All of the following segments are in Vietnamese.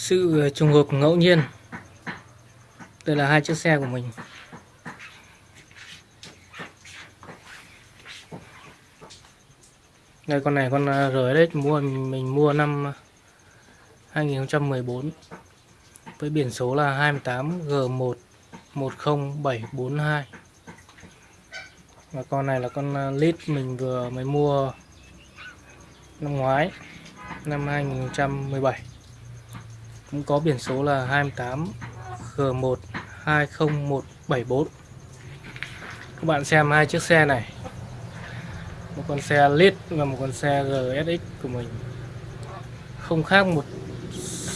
sự ờ, trùng hợp ngẫu nhiên. Đây là hai chiếc xe của mình. Đây, con này con ờ, RS mua, mình mua năm ờ, 2014 với biển số là 28 G1 10742 và con này là con lít mình vừa mới mua năm ngoái, năm 2017 cũng có biển số là 28 G1 20174 các bạn xem hai chiếc xe này. Một con xe lit và một con xe GSX của mình. Không khác một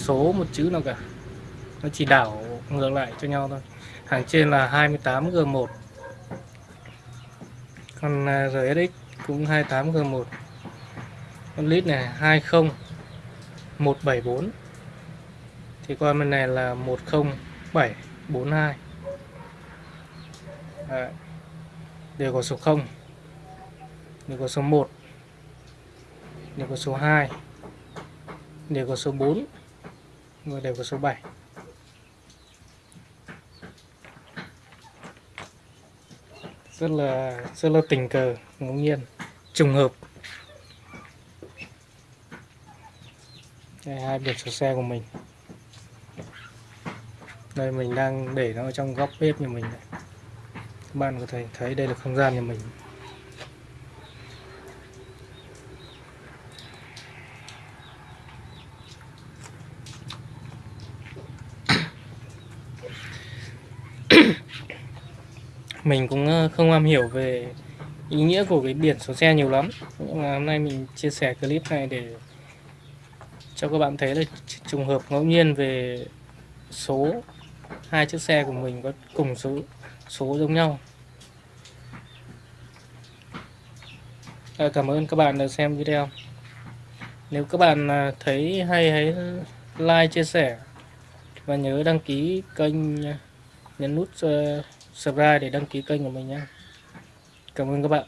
số một chữ nào cả. Nó chỉ đảo ngược lại cho nhau thôi. Hàng trên là 28 G1 con à, GSX RSX cũng 28 G1 con lít này 20 174 thì con bên này là 10742 Đấy. đều có số 0 đều có số 1 đều có số 2 đều có số 4 và đều có số 7 rất là rất là tình cờ, ngẫu nhiên, trùng hợp. Đây, hai biển số xe của mình đây, mình đang để nó trong góc bếp nhà mình này. các bạn có thể thấy đây là không gian nhà mình mình cũng ờ, không am hiểu về ý nghĩa của cái biển số xe nhiều lắm nhưng mà hôm nay mình chia sẻ clip này để cho các bạn thấy là trùng hợp ngẫu nhiên về số hai chiếc xe của mình có cùng số số giống nhau. À, cảm ơn các bạn đã xem video. Nếu các bạn à, thấy hay hãy like chia sẻ và nhớ đăng ký kênh nhấn nút uh, subscribe để đăng ký kênh của mình nhé. Cảm ơn các bạn.